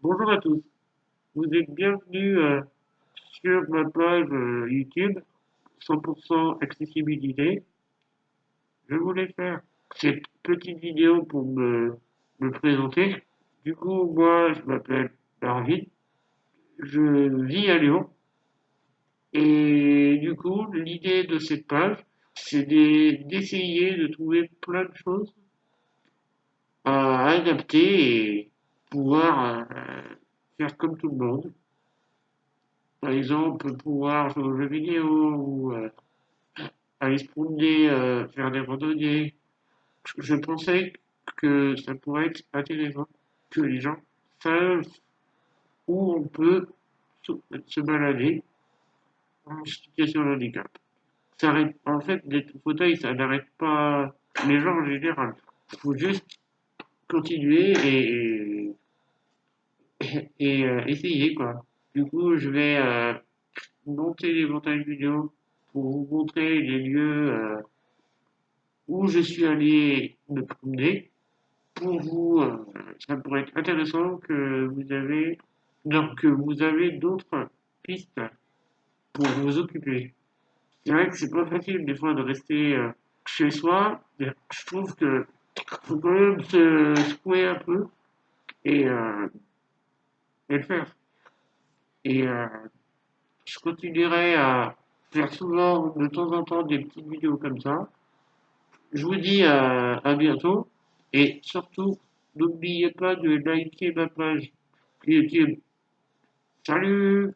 Bonjour à tous, vous êtes bienvenus euh, sur ma page euh, YouTube 100% accessibilité. Je voulais faire cette petite vidéo pour me, me présenter. Du coup, moi, je m'appelle Arvid, je vis à Lyon. Et du coup, l'idée de cette page, c'est d'essayer de trouver plein de choses à adapter et pouvoir euh, faire comme tout le monde. Par exemple, pouvoir jouer aux jeux vidéo ou euh, aller se promener, euh, faire des randonnées. Je pensais que ça pourrait être intéressant que les gens sachent où on peut se balader en situation de handicap. Ça arrête, en fait, les fauteuils, ça n'arrête pas les gens en général. Il faut juste continuer et, euh, essayer quoi. Du coup, je vais euh, monter les montages vidéo pour vous montrer les lieux euh, où je suis allé me promener. Pour vous, ça pourrait être intéressant que vous avez donc que vous avez d'autres pistes pour vous occuper. C'est vrai que c'est pas facile des fois de rester chez soi. Je trouve que faut quand même se secouer un peu et, euh, et le faire. Et euh, je continuerai à faire souvent de temps en temps des petites vidéos comme ça. Je vous dis à, à bientôt et surtout n'oubliez pas de liker ma page YouTube. Salut